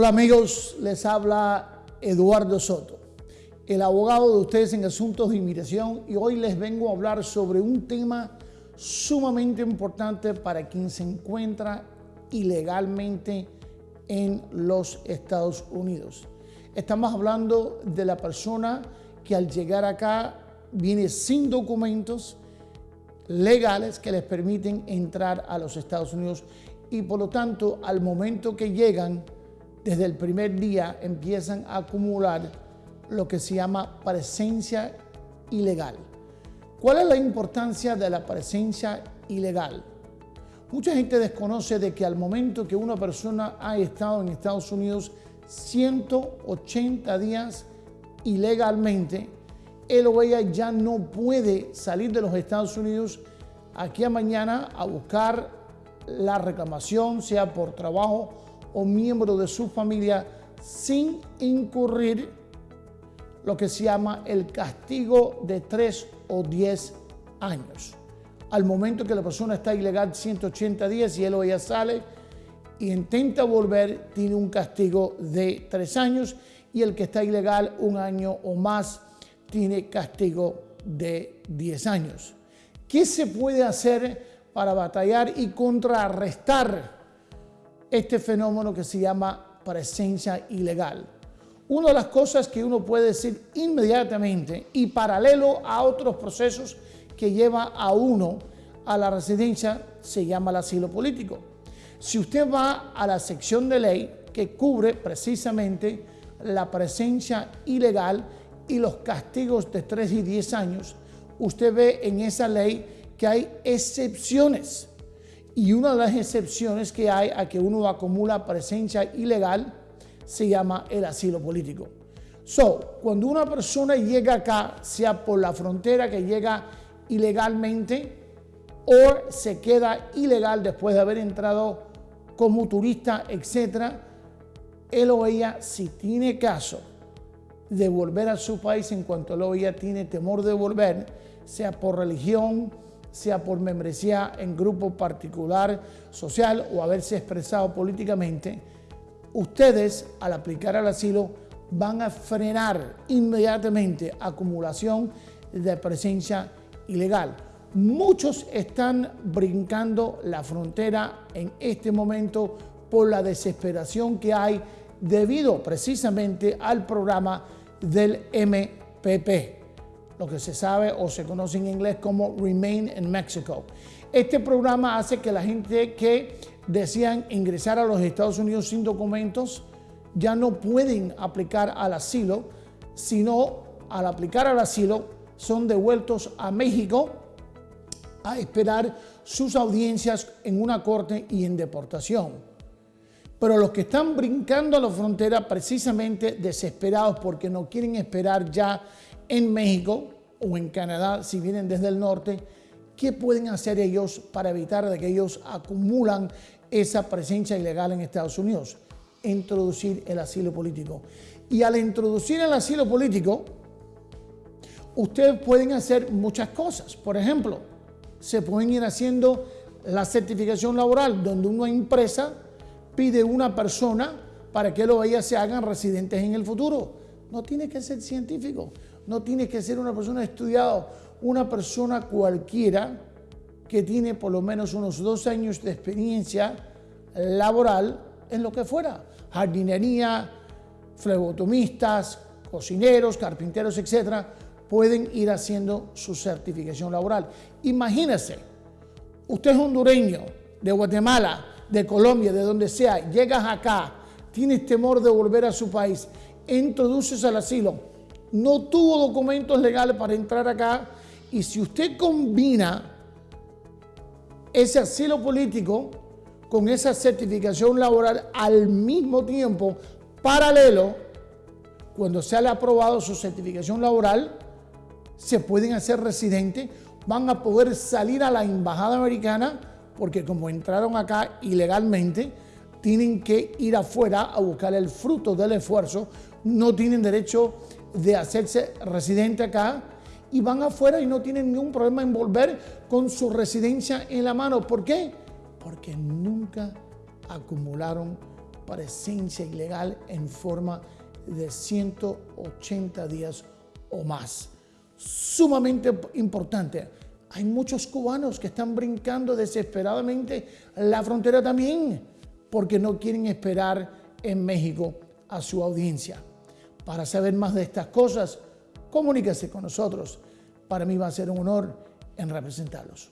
Hola amigos, les habla Eduardo Soto, el abogado de ustedes en asuntos de inmigración y hoy les vengo a hablar sobre un tema sumamente importante para quien se encuentra ilegalmente en los Estados Unidos. Estamos hablando de la persona que al llegar acá viene sin documentos legales que les permiten entrar a los Estados Unidos y por lo tanto al momento que llegan desde el primer día empiezan a acumular lo que se llama presencia ilegal. ¿Cuál es la importancia de la presencia ilegal? Mucha gente desconoce de que al momento que una persona ha estado en Estados Unidos 180 días ilegalmente, él o ella ya no puede salir de los Estados Unidos aquí a mañana a buscar la reclamación, sea por trabajo o miembro de su familia sin incurrir lo que se llama el castigo de 3 o 10 años. Al momento que la persona está ilegal 180 días y él o ella sale y intenta volver, tiene un castigo de 3 años y el que está ilegal un año o más tiene castigo de 10 años. ¿Qué se puede hacer para batallar y contrarrestar este fenómeno que se llama presencia ilegal. Una de las cosas que uno puede decir inmediatamente y paralelo a otros procesos que lleva a uno a la residencia se llama el asilo político. Si usted va a la sección de ley que cubre precisamente la presencia ilegal y los castigos de 3 y 10 años, usted ve en esa ley que hay excepciones y una de las excepciones que hay a que uno acumula presencia ilegal se llama el asilo político. So, cuando una persona llega acá, sea por la frontera que llega ilegalmente o se queda ilegal después de haber entrado como turista, etc., él o ella, si tiene caso de volver a su país en cuanto él o ella tiene temor de volver, sea por religión, sea por membresía en grupo particular social o haberse expresado políticamente, ustedes al aplicar al asilo van a frenar inmediatamente acumulación de presencia ilegal. Muchos están brincando la frontera en este momento por la desesperación que hay debido precisamente al programa del MPP lo que se sabe o se conoce en inglés como Remain in Mexico. Este programa hace que la gente que desean ingresar a los Estados Unidos sin documentos ya no pueden aplicar al asilo, sino al aplicar al asilo son devueltos a México a esperar sus audiencias en una corte y en deportación. Pero los que están brincando a la frontera precisamente desesperados porque no quieren esperar ya en México o en Canadá, si vienen desde el norte, ¿qué pueden hacer ellos para evitar de que ellos acumulan esa presencia ilegal en Estados Unidos? Introducir el asilo político. Y al introducir el asilo político, ustedes pueden hacer muchas cosas. Por ejemplo, se pueden ir haciendo la certificación laboral, donde una empresa pide una persona para que lo ella se hagan residentes en el futuro. No tiene que ser científico no tienes que ser una persona estudiada, una persona cualquiera que tiene por lo menos unos dos años de experiencia laboral en lo que fuera, jardinería, flebotomistas, cocineros, carpinteros, etcétera, pueden ir haciendo su certificación laboral. Imagínese, usted es hondureño, de Guatemala, de Colombia, de donde sea, llegas acá, tienes temor de volver a su país, introduces al asilo, no tuvo documentos legales para entrar acá. Y si usted combina ese asilo político con esa certificación laboral al mismo tiempo, paralelo, cuando se ha aprobado su certificación laboral, se pueden hacer residentes, van a poder salir a la embajada americana, porque como entraron acá ilegalmente, tienen que ir afuera a buscar el fruto del esfuerzo, no tienen derecho de hacerse residente acá y van afuera y no tienen ningún problema en volver con su residencia en la mano. ¿Por qué? Porque nunca acumularon presencia ilegal en forma de 180 días o más. Sumamente importante. Hay muchos cubanos que están brincando desesperadamente la frontera también porque no quieren esperar en México a su audiencia. Para saber más de estas cosas, comuníquese con nosotros. Para mí va a ser un honor en representarlos.